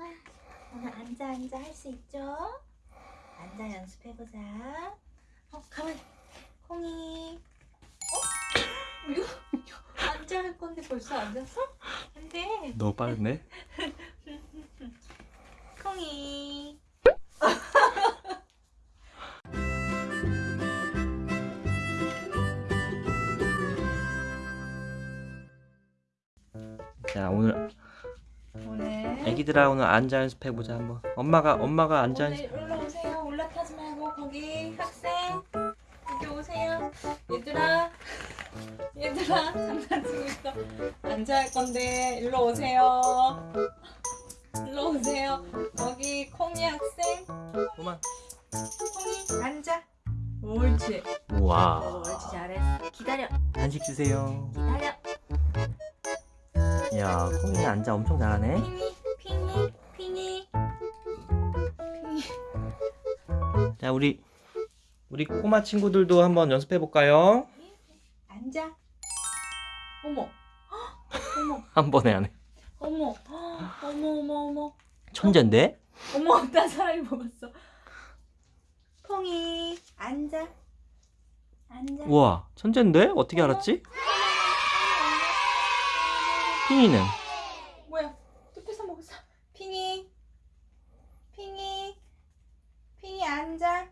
오늘 앉아 앉아 할 수 있죠? 앉아 연습해보자 어 가만 콩이 어? 이거 앉아 할 건데 벌써 앉았어? 안돼 너무 빠르네. 콩이 자 오늘 오늘 애기들아 오늘 앉아 연습해 보자 한번. 엄마가 엄마가 앉아 연습. 올라오세요 올라타지 말고 거기 학생 여기 오세요 얘들아 얘들아 장난치고 있어 앉아 할 건데 일로 오세요 일로 오세요 여기 콩이 학생 그만. 콩이 앉아 옳지 우와. 옳지 잘했어 기다려 간식 주세요. 기다려 야 콩이 앉아 엄청 잘하네. 자 우리 우리 꼬마 친구들도 한번 연습해 볼까요? 앉아 어머 헉, 어머 한 번에 안 해. 어머 헉, 어머 어머 어머 천재인데? 어머 어떤 사람이 먹었어 콩이 앉아 앉아 우와 천재인데? 어떻게 알았지? 핑이는? 뭐야 또 뺏어 먹었어 핑이 핑이 핑이 앉아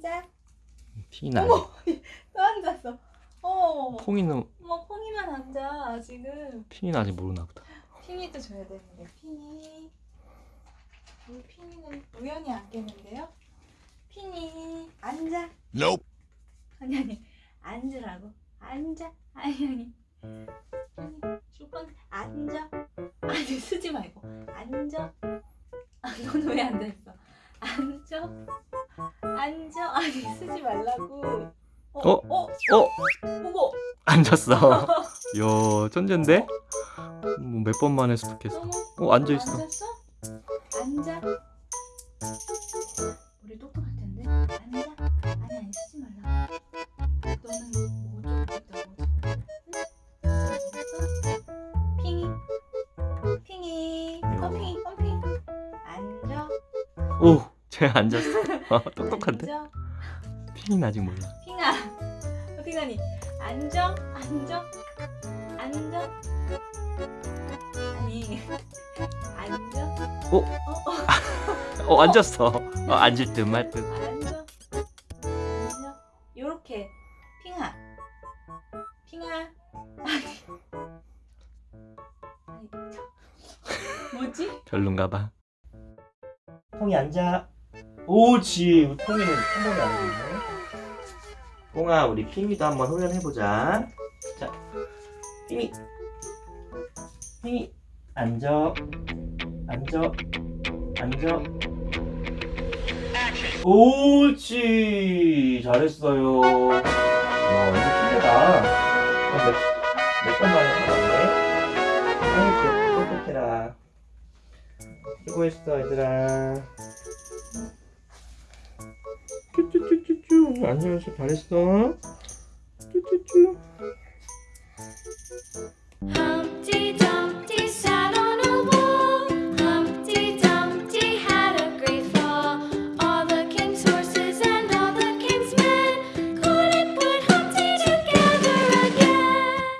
앉아 핑이는 아직. 어머 또 앉았어. 어머 콩이는 어머 콩이만 앉아 지금. 핑이는 아직 모르나 보다. 핑이도 줘야 되는데 핑이. 우리 핑이는 우연히 앉겠는데요? 핑이 앉아. Nope. 아니 아니 앉으라고. 앉아. 아니 아니. 아니 줄 건데 앉아. 아니 쓰지 말고. 앉아. 아, 너는 왜 앉아있어? 앉아 앉아 아니 쓰지 말라고 어? 어? 어? 보고 앉았어. 야 천재인데? 뭐 몇 번 만에 습득했어. 어 앉아 있어. 앉았어? 앉아 우리 똑똑할 텐데 앉아 아니 아니 쓰지 말라 너는 뭐좀 있다고 응? 알겠어? 핑이 핑이 펌핑이 펌핑 앉아 오, 쟤 앉았어. 어, 똑똑한데? 앉아 핑이는 아직 몰라. 핑아 어디 가니 앉아 앉아 앉아 아니 앉아 어? 어, 어. 어 앉았어. 어, 앉을 듯 말 듯. 앉아 앉아 요렇게 핑아 핑아 아니 아니 뭐지? 별론가 봐. 콩이 앉아. 옳지. 콩이는 한 번에 앉았네. 콩아, 우리 핑이도 한번 훈련해보자. 자, 핑이. 핑이. 앉아. 앉아. 앉아. 옳지. 잘했어요. 와, 신기하다. 몇, 몇번 만에 받았네. 아이고, 똑똑해라. 수고했어 얘들아 앉아서 잘했어. 쭈쭈쭈